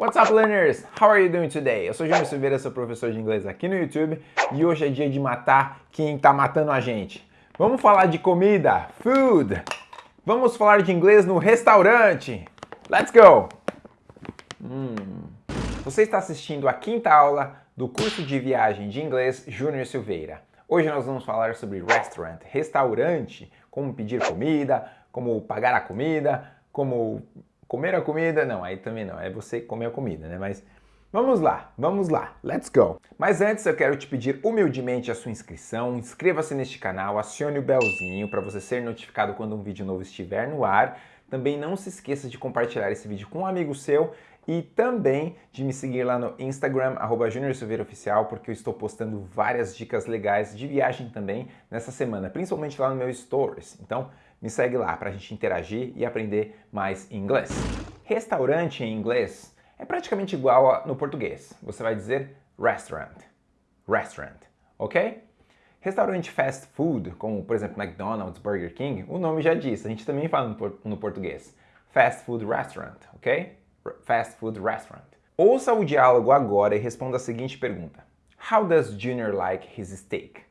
What's up, learners? How are you doing today? Eu sou Júnior Silveira, sou professor de inglês aqui no YouTube e hoje é dia de matar quem tá matando a gente. Vamos falar de comida, food. Vamos falar de inglês no restaurante. Let's go! Hum. Você está assistindo a quinta aula do curso de viagem de inglês Júnior Silveira. Hoje nós vamos falar sobre restaurant, restaurante, como pedir comida, como pagar a comida, como comer a comida, não, aí também não, é você comer a comida, né? Mas vamos lá, vamos lá, let's go! Mas antes eu quero te pedir humildemente a sua inscrição, inscreva-se neste canal, acione o belzinho para você ser notificado quando um vídeo novo estiver no ar. Também não se esqueça de compartilhar esse vídeo com um amigo seu e também de me seguir lá no Instagram, arroba Oficial, porque eu estou postando várias dicas legais de viagem também nessa semana, principalmente lá no meu Stories. Então, me segue lá para a gente interagir e aprender mais inglês. Restaurante em inglês é praticamente igual a, no português. Você vai dizer restaurant. Restaurant, ok? Restaurante fast food, como por exemplo McDonald's, Burger King, o nome já diz, a gente também fala no, português. Fast food restaurant, ok? Fast food restaurant. Ouça o diálogo agora e responda a seguinte pergunta. How does Junior like his steak?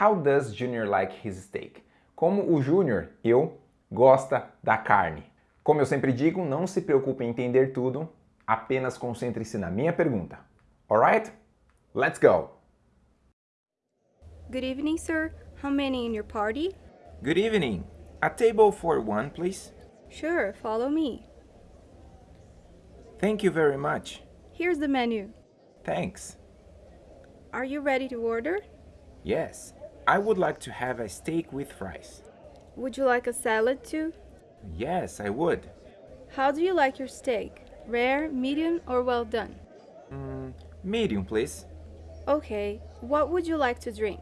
How does Junior like his steak? Como o Júnior, eu, gosta da carne. Como eu sempre digo, não se preocupe em entender tudo, apenas concentre-se na minha pergunta. Alright? Let's go! Good evening, sir. How many in your party? Good evening. A table for one, please. Sure, follow me. Thank you very much. Here's the menu. Thanks. Are you ready to order? Yes. I would like to have a steak with fries. Would you like a salad too? Yes, I would. How do you like your steak? Rare, medium, or well done? Mm, medium, please. Okay. What would you like to drink?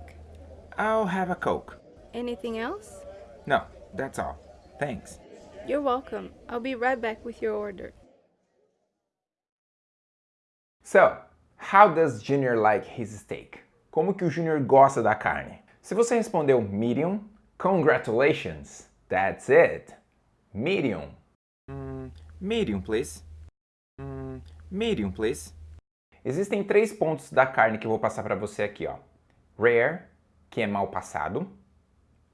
I'll have a Coke. Anything else? No, that's all. Thanks. You're welcome. I'll be right back with your order. So, how does Junior like his steak? Como que o Junior gosta da carne? Se você respondeu medium, congratulations, that's it. Medium. Mm, medium, please. Mm, medium, please. Existem três pontos da carne que eu vou passar para você aqui, ó. Rare, que é mal passado.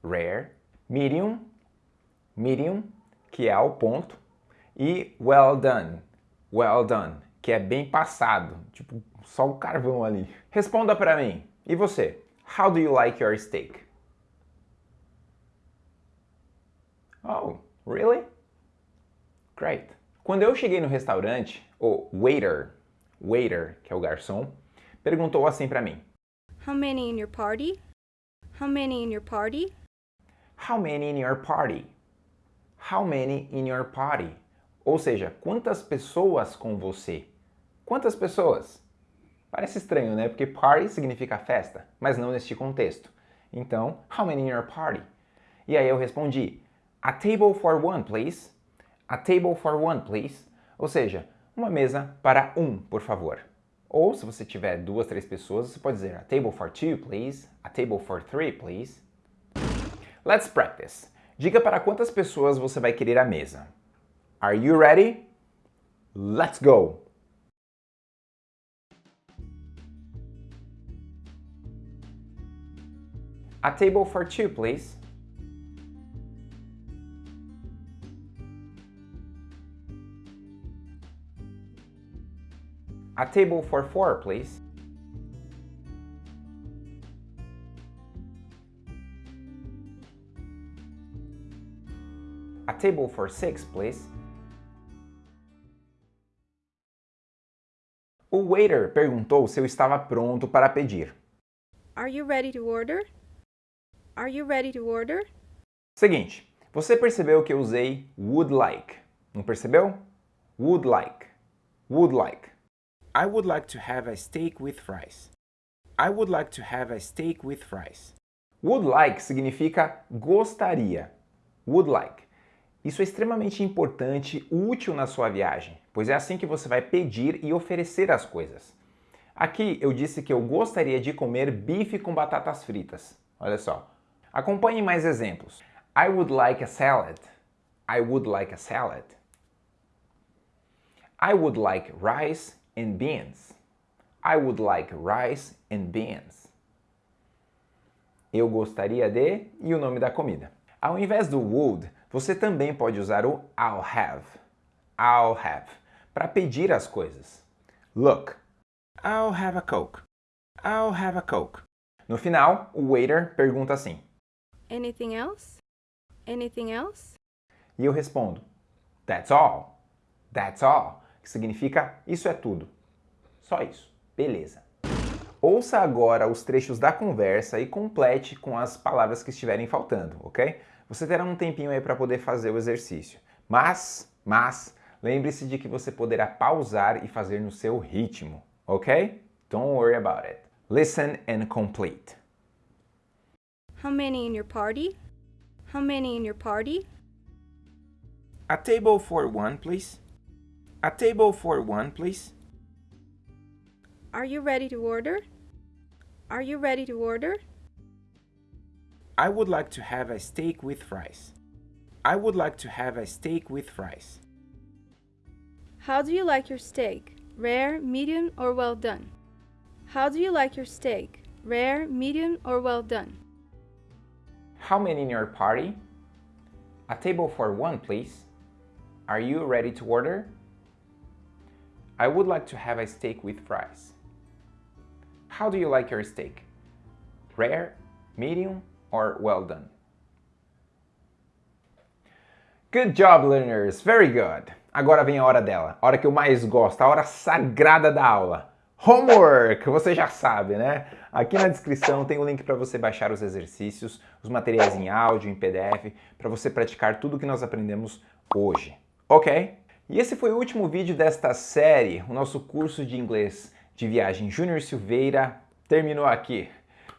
Rare. Medium, medium, que é ao ponto. E well done, well done, que é bem passado. Tipo, só o carvão ali. Responda para mim. E você? How do you like your steak? Oh, really? Great. Quando eu cheguei no restaurante, o waiter, waiter, que é o garçom, perguntou assim para mim. How many in your party? How many in your party? How many in your party? How many in your party? Ou seja, quantas pessoas com você? Quantas pessoas? Parece estranho, né? Porque party significa festa, mas não neste contexto. Então, how many in your party? E aí eu respondi, a table for one, please. A table for one, please. Ou seja, uma mesa para um, por favor. Ou, se você tiver duas, três pessoas, você pode dizer a table for two, please. A table for three, please. Let's practice. Diga para quantas pessoas você vai querer a mesa. Are you ready? Let's go! A table for two, please. A table for four, please. A table for six, please. O waiter perguntou se eu estava pronto para pedir. Are you ready to order? Are you ready to order? Seguinte, você percebeu que eu usei would like, não percebeu? Would like, would like. I would like to have a steak with fries. I would like to have a steak with fries. Would like significa gostaria. Would like. Isso é extremamente importante, útil na sua viagem, pois é assim que você vai pedir e oferecer as coisas. Aqui eu disse que eu gostaria de comer bife com batatas fritas. Olha só. Acompanhe mais exemplos. I would like a salad. I would like a salad. I would like rice and beans. I would like rice and beans. Eu gostaria de e o nome da comida. Ao invés do would, você também pode usar o I'll have. I'll have para pedir as coisas. Look, I'll have a Coke. I'll have a Coke. No final, o waiter pergunta assim: Anything else? Anything else? E eu respondo: That's all. That's all. Que significa isso é tudo. Só isso. Beleza. Ouça agora os trechos da conversa e complete com as palavras que estiverem faltando, ok? Você terá um tempinho aí para poder fazer o exercício. Mas, mas, lembre-se de que você poderá pausar e fazer no seu ritmo, ok? Don't worry about it. Listen and complete. How many in your party? How many in your party? A table for one, please. A table for one, please. Are you ready to order? Are you ready to order? I would like to have a steak with fries. I would like to have a steak with fries. How do you like your steak? Rare, medium, or well done? How do you like your steak? Rare, medium, or well done? How many in your party? A table for one, please. Are you ready to order? I would like to have a steak with fries. How do you like your steak? Rare, medium, or well done? Good job, learners! Very good! Agora vem a hora dela, a hora que eu mais gosto, a hora sagrada da aula. Homework! Você já sabe, né? Aqui na descrição tem o link para você baixar os exercícios, os materiais em áudio, em PDF, para você praticar tudo que nós aprendemos hoje. Ok? E esse foi o último vídeo desta série, o nosso curso de inglês de viagem Júnior Silveira terminou aqui.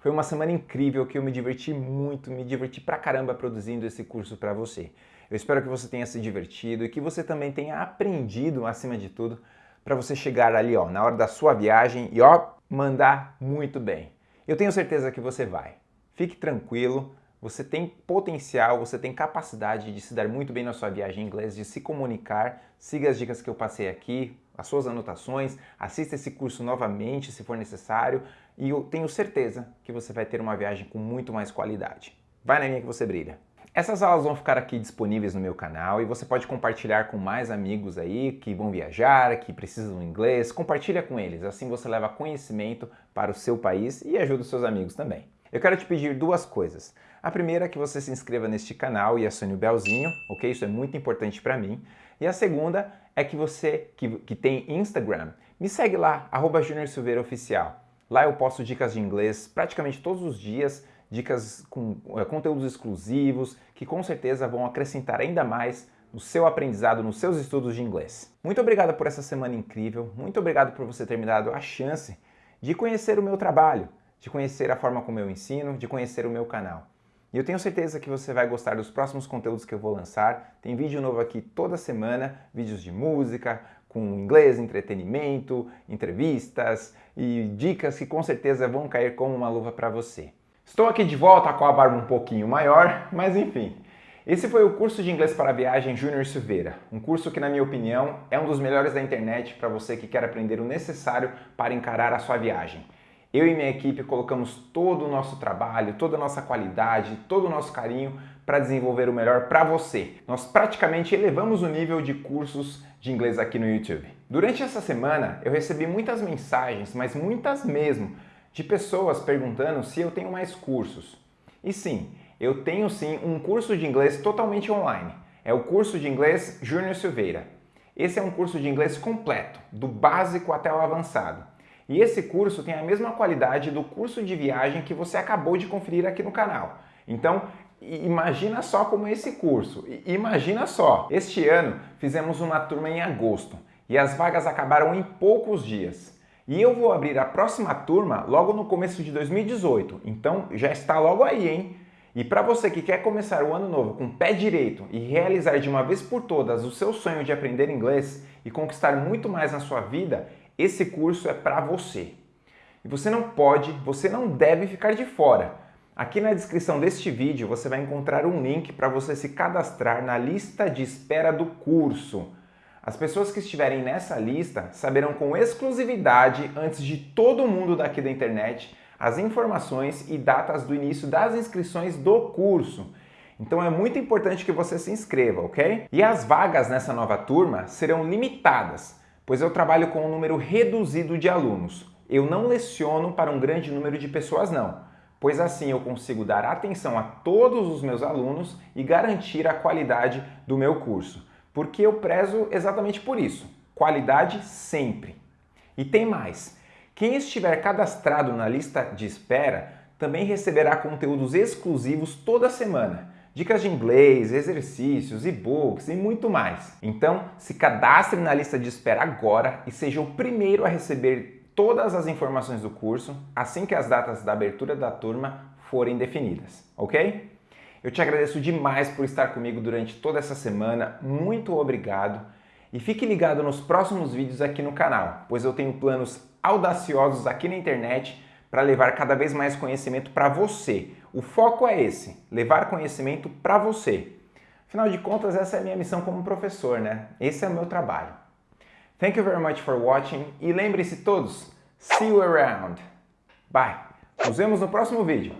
Foi uma semana incrível que eu me diverti muito, me diverti pra caramba produzindo esse curso para você. Eu espero que você tenha se divertido e que você também tenha aprendido, acima de tudo, para você chegar ali, ó, na hora da sua viagem e ó, mandar muito bem. Eu tenho certeza que você vai. Fique tranquilo, você tem potencial, você tem capacidade de se dar muito bem na sua viagem em inglês, de se comunicar. Siga as dicas que eu passei aqui, as suas anotações, assista esse curso novamente se for necessário e eu tenho certeza que você vai ter uma viagem com muito mais qualidade. Vai na minha que você brilha. Essas aulas vão ficar aqui disponíveis no meu canal e você pode compartilhar com mais amigos aí que vão viajar, que precisam do inglês. Compartilha com eles, assim você leva conhecimento para o seu país e ajuda os seus amigos também. Eu quero te pedir duas coisas. A primeira é que você se inscreva neste canal e acione o belzinho, ok? Isso é muito importante para mim. E a segunda é que você que, que tem Instagram, me segue lá, arroba Silveira Oficial. Lá eu posto dicas de inglês praticamente todos os dias, dicas com é, conteúdos exclusivos, que com certeza vão acrescentar ainda mais no seu aprendizado, nos seus estudos de inglês. Muito obrigado por essa semana incrível, muito obrigado por você ter me dado a chance de conhecer o meu trabalho, de conhecer a forma como eu ensino, de conhecer o meu canal. E eu tenho certeza que você vai gostar dos próximos conteúdos que eu vou lançar. Tem vídeo novo aqui toda semana, vídeos de música, com inglês, entretenimento, entrevistas e dicas que com certeza vão cair como uma luva para você. Estou aqui de volta com a barba um pouquinho maior, mas enfim. Esse foi o curso de inglês para viagem Júnior Silveira, um curso que, na minha opinião, é um dos melhores da internet para você que quer aprender o necessário para encarar a sua viagem. Eu e minha equipe colocamos todo o nosso trabalho, toda a nossa qualidade, todo o nosso carinho para desenvolver o melhor para você. Nós praticamente elevamos o nível de cursos de inglês aqui no YouTube. Durante essa semana eu recebi muitas mensagens, mas muitas mesmo, de pessoas perguntando se eu tenho mais cursos. E sim, eu tenho sim um curso de inglês totalmente online. É o curso de inglês Júnior Silveira. Esse é um curso de inglês completo, do básico até o avançado. E esse curso tem a mesma qualidade do curso de viagem que você acabou de conferir aqui no canal. Então, imagina só como é esse curso. Imagina só, este ano fizemos uma turma em agosto e as vagas acabaram em poucos dias. E eu vou abrir a próxima turma logo no começo de 2018, então já está logo aí, hein? E para você que quer começar o ano novo com pé direito e realizar de uma vez por todas o seu sonho de aprender inglês e conquistar muito mais na sua vida, esse curso é para você. E você não pode, você não deve ficar de fora. Aqui na descrição deste vídeo você vai encontrar um link para você se cadastrar na lista de espera do curso. As pessoas que estiverem nessa lista saberão com exclusividade, antes de todo mundo daqui da internet, as informações e datas do início das inscrições do curso. Então é muito importante que você se inscreva, ok? E as vagas nessa nova turma serão limitadas, pois eu trabalho com um número reduzido de alunos. Eu não leciono para um grande número de pessoas não, pois assim eu consigo dar atenção a todos os meus alunos e garantir a qualidade do meu curso porque eu prezo exatamente por isso. Qualidade sempre. E tem mais. Quem estiver cadastrado na lista de espera também receberá conteúdos exclusivos toda semana. Dicas de inglês, exercícios, e-books e muito mais. Então, se cadastre na lista de espera agora e seja o primeiro a receber todas as informações do curso assim que as datas da abertura da turma forem definidas, ok? Eu te agradeço demais por estar comigo durante toda essa semana, muito obrigado. E fique ligado nos próximos vídeos aqui no canal, pois eu tenho planos audaciosos aqui na internet para levar cada vez mais conhecimento para você. O foco é esse, levar conhecimento para você. Afinal de contas, essa é a minha missão como professor, né? Esse é o meu trabalho. Thank you very much for watching e lembre-se todos, see you around. Bye! Nos vemos no próximo vídeo.